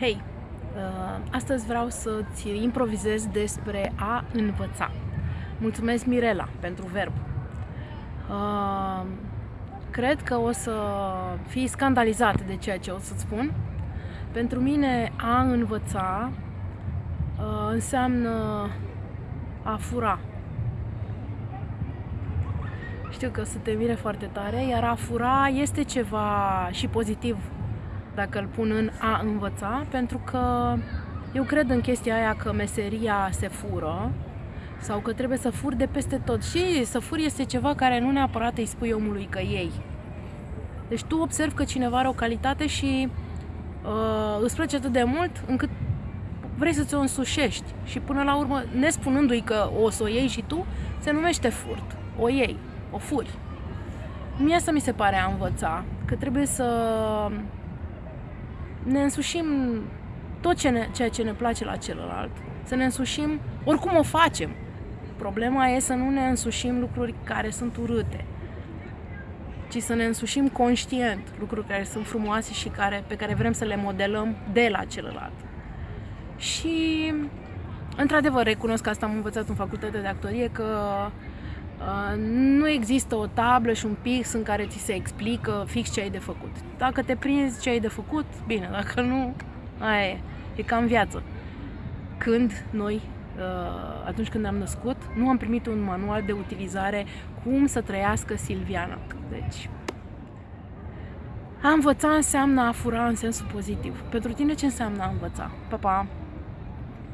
Hei, uh, astăzi vreau să-ți improvizez despre a învăța. Mulțumesc, Mirela, pentru verb. Uh, cred că o să fii scandalizat de ceea ce o să-ți spun. Pentru mine, a învăța uh, înseamnă a fura. Știu că o să te mire foarte tare, iar a fura este ceva și pozitiv dacă îl pun în a învăța, pentru că eu cred în chestia aia că meseria se fură sau că trebuie să furi de peste tot. Și să furi este ceva care nu neapărat îi spui omului că ei. Deci tu observi că cineva are o calitate și uh, îți place atât de mult încât vrei să ți-o însușești și până la urmă, nespunându-i că o să o iei și tu, se numește furt. O iei, o furi. Mie asta mi se pare a învăța, că trebuie să ne însușim tot ce ne, ceea ce ne place la celălalt, să ne însușim, oricum o facem. Problema e să nu ne însușim lucruri care sunt urâte, ci să ne însușim conștient lucruri care sunt frumoase și care, pe care vrem să le modelăm de la celălalt. Și, într-adevăr, recunosc că asta am învățat în facultatea de actorie, că Uh, nu există o tablă și un pix în care ți se explică fix ce ai de făcut. Dacă te prinzi ce ai de făcut, bine, dacă nu, aia e. E ca în viață. Când noi, uh, atunci când am născut, nu am primit un manual de utilizare cum să trăiască Silviana. Deci, a învăța înseamnă a fura în sensul pozitiv. Pentru tine ce înseamnă a învăța? Pa, pa!